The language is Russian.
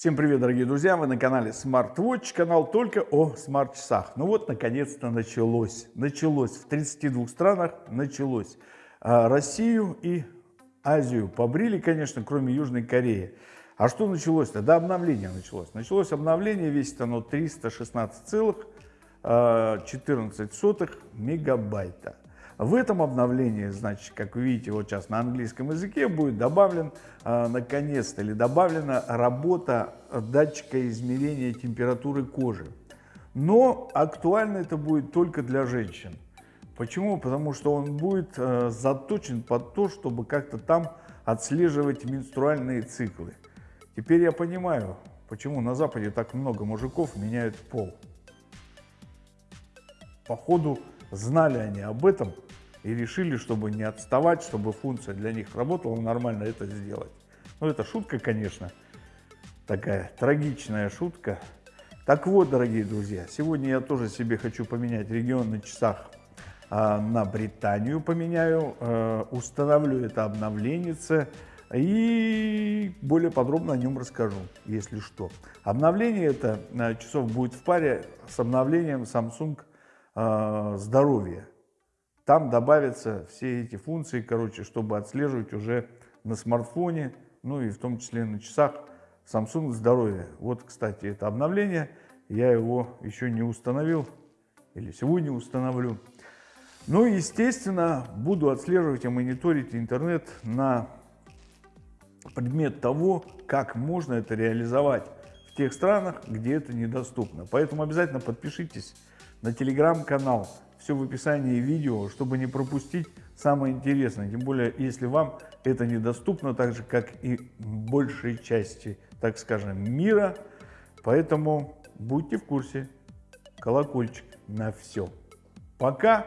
Всем привет, дорогие друзья! Вы на канале SmartWatch, канал только о смарт-часах. Ну вот, наконец-то началось. Началось. В 32 странах началось. А Россию и Азию побрили, конечно, кроме Южной Кореи. А что началось-то? Да, обновление началось. Началось обновление, весит оно 316,14 а, мегабайта. В этом обновлении, значит, как вы видите, вот сейчас на английском языке будет добавлен, э, наконец-то, или добавлена работа датчика измерения температуры кожи. Но актуально это будет только для женщин. Почему? Потому что он будет э, заточен под то, чтобы как-то там отслеживать менструальные циклы. Теперь я понимаю, почему на Западе так много мужиков меняют пол. Походу, знали они об этом и решили, чтобы не отставать, чтобы функция для них работала нормально, это сделать. Ну, это шутка, конечно, такая трагичная шутка. Так вот, дорогие друзья, сегодня я тоже себе хочу поменять регион на часах а, на Британию поменяю, а, установлю это обновление и более подробно о нем расскажу, если что. Обновление это а, часов будет в паре с обновлением Samsung а, Здоровье. Там добавятся все эти функции, короче, чтобы отслеживать уже на смартфоне, ну и в том числе на часах Samsung здоровье. Вот, кстати, это обновление. Я его еще не установил или сегодня установлю. Ну и, естественно, буду отслеживать и мониторить интернет на предмет того, как можно это реализовать тех странах, где это недоступно. Поэтому обязательно подпишитесь на телеграм-канал все в описании видео, чтобы не пропустить самое интересное. Тем более, если вам это недоступно, так же, как и большей части, так скажем, мира. Поэтому будьте в курсе. Колокольчик на все. Пока.